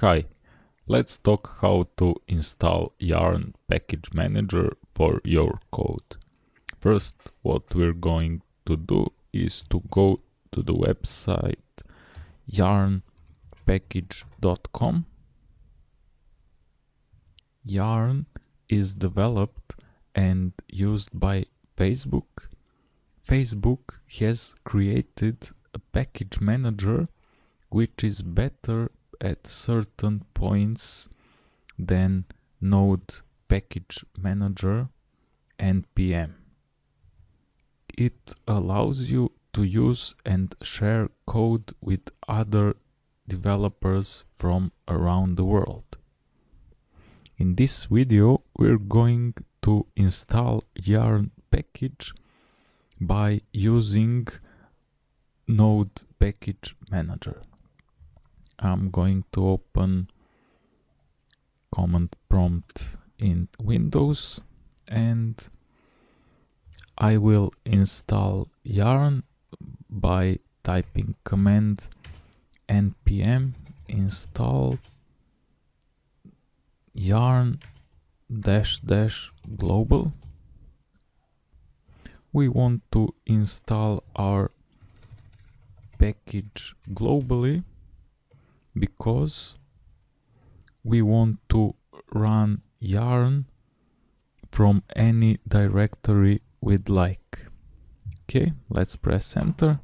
Hi, let's talk how to install Yarn Package Manager for your code. First, what we're going to do is to go to the website yarnpackage.com. Yarn is developed and used by Facebook. Facebook has created a package manager which is better at certain points than Node Package Manager npm. It allows you to use and share code with other developers from around the world. In this video we're going to install yarn package by using node package manager I'm going to open command prompt in Windows and I will install yarn by typing command npm install yarn dash dash global. We want to install our package globally because we want to run yarn from any directory we'd like. Okay, let's press enter.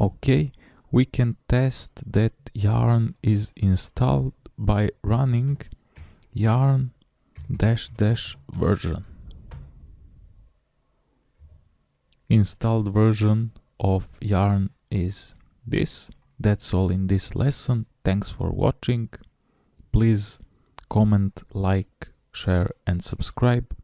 Okay, we can test that yarn is installed by running yarn dash dash version. Installed version of yarn is this. That's all in this lesson. Thanks for watching. Please comment, like, share and subscribe.